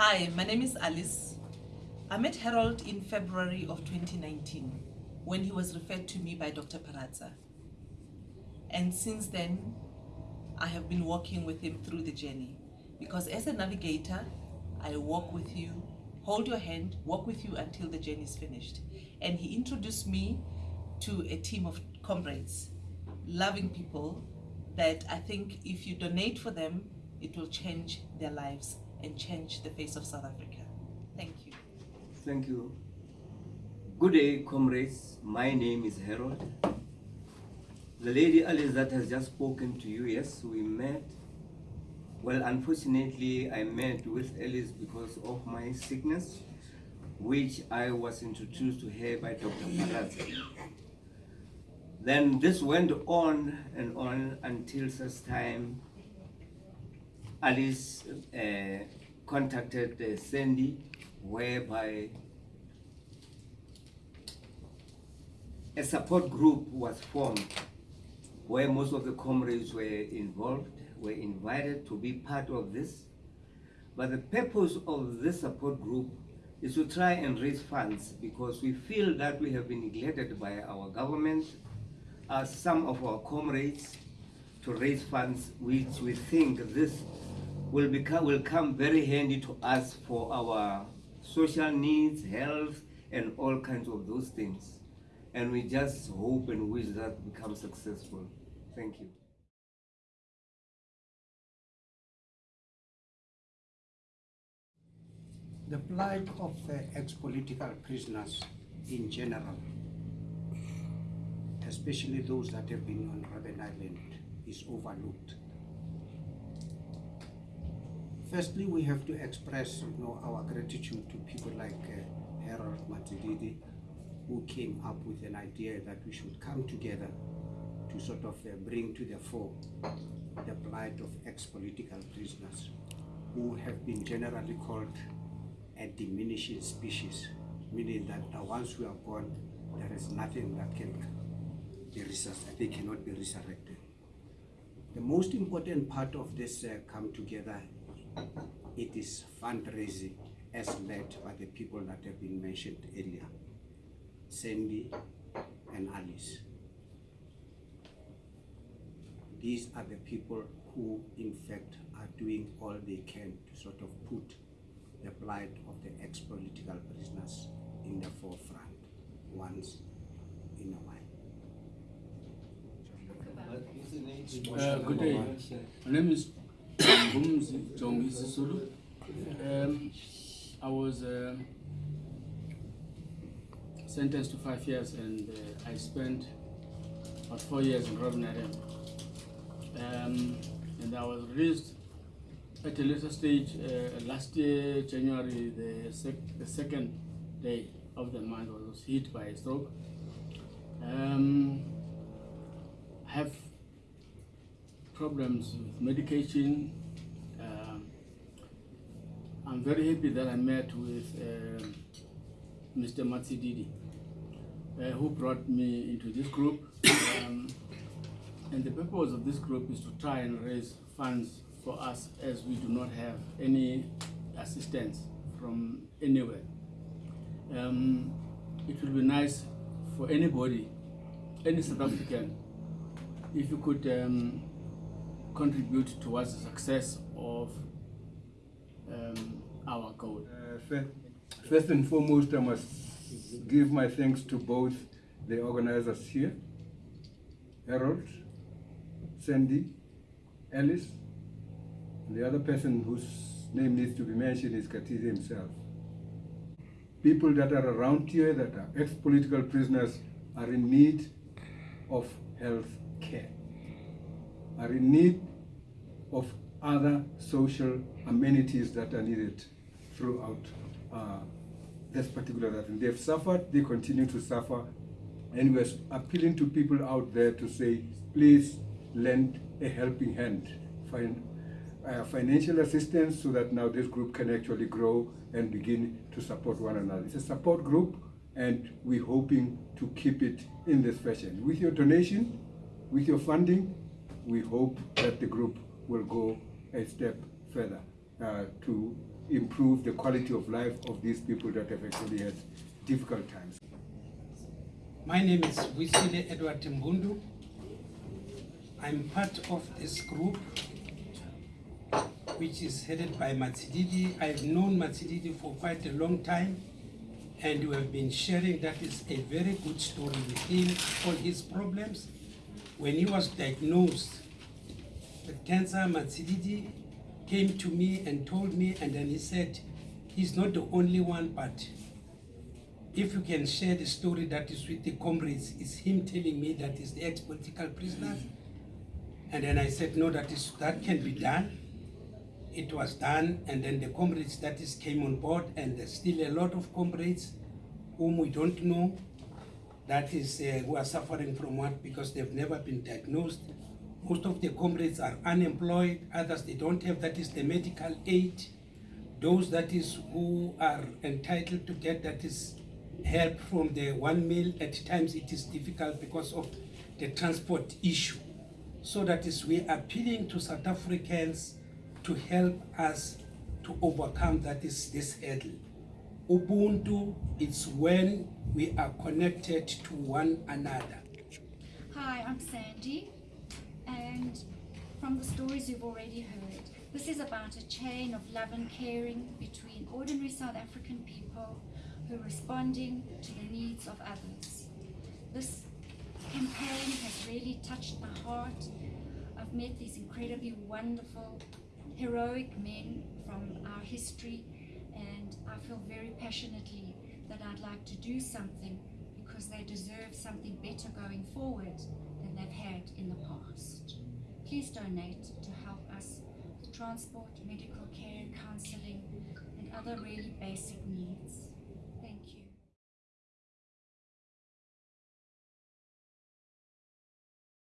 Hi, my name is Alice. I met Harold in February of 2019 when he was referred to me by Dr. Parazza. And since then, I have been walking with him through the journey. Because as a navigator, I walk with you, hold your hand, walk with you until the journey is finished. And he introduced me to a team of comrades, loving people that I think if you donate for them, it will change their lives and change the face of South Africa. Thank you. Thank you. Good day, comrades. My name is Harold. The lady Alice that has just spoken to you, yes, we met. Well, unfortunately, I met with Alice because of my sickness, which I was introduced to her by Dr. Parazza. Then this went on and on until such time Alice uh, contacted uh, Sandy, whereby a support group was formed where most of the comrades were involved, were invited to be part of this. But the purpose of this support group is to try and raise funds because we feel that we have been neglected by our government as some of our comrades to raise funds which we think this will become will come very handy to us for our social needs, health, and all kinds of those things. And we just hope and wish that becomes successful. Thank you. The plight of the ex-political prisoners in general, especially those that have been on Robben Island, is overlooked. Firstly, we have to express you know, our gratitude to people like uh, Harold Matsididi, who came up with an idea that we should come together to sort of uh, bring to the fore the plight of ex-political prisoners who have been generally called a diminishing species, meaning that once we are gone, there is nothing that can be resuscitated, they cannot be resurrected. The most important part of this uh, come together, it is fundraising as led by the people that have been mentioned earlier, Sandy and Alice. These are the people who in fact are doing all they can to sort of put the plight of the ex-political prisoners in the forefront once in a while. Uh, good day. My name is Um, I was uh, sentenced to five years and uh, I spent about four years in Island. Um, and I was released at a later stage uh, last year, January, the, sec the second day of the month, I was hit by a stroke. Um, have problems with medication. Um, I'm very happy that I met with uh, Mr. Matsididi, uh, who brought me into this group. Um, and the purpose of this group is to try and raise funds for us as we do not have any assistance from anywhere. Um, it would be nice for anybody, any South African, if you could um, contribute towards the success of um, our goal. Uh, first, and foremost, I must give my thanks to both the organizers here, Harold, Sandy, Alice, and the other person whose name needs to be mentioned is Katizi himself. People that are around here that are ex-political prisoners are in need of health care, are in need of other social amenities that are needed throughout uh, this particular thing. They've suffered, they continue to suffer, and we're appealing to people out there to say, please lend a helping hand, find uh, financial assistance so that now this group can actually grow and begin to support one another. It's a support group and we're hoping to keep it in this fashion. With your donation, with your funding, we hope that the group will go a step further uh, to improve the quality of life of these people that have actually had difficult times. My name is Wisile Edward Mbundu. I'm part of this group which is headed by Matsididi. I've known Matsididi for quite a long time and we have been sharing that is a very good story with him, all his problems. When he was diagnosed with cancer, Matsididi came to me and told me and then he said, he's not the only one but if you can share the story that is with the comrades, it's him telling me that is the ex-political prisoner. And then I said, no, that is that can be done. It was done, and then the comrades that is came on board, and there's still a lot of comrades whom we don't know that is uh, who are suffering from what because they've never been diagnosed. Most of the comrades are unemployed, others they don't have that is the medical aid. Those that is who are entitled to get that is help from the one meal at times it is difficult because of the transport issue. So that is we are appealing to South Africans to help us to overcome that is this hurdle. Ubuntu is when we are connected to one another. Hi, I'm Sandy, and from the stories you've already heard, this is about a chain of love and caring between ordinary South African people who are responding to the needs of others. This campaign has really touched my heart. I've met these incredibly wonderful, heroic men from our history, and I feel very passionately that I'd like to do something because they deserve something better going forward than they've had in the past. Please donate to help us with transport, medical care, counseling, and other really basic needs.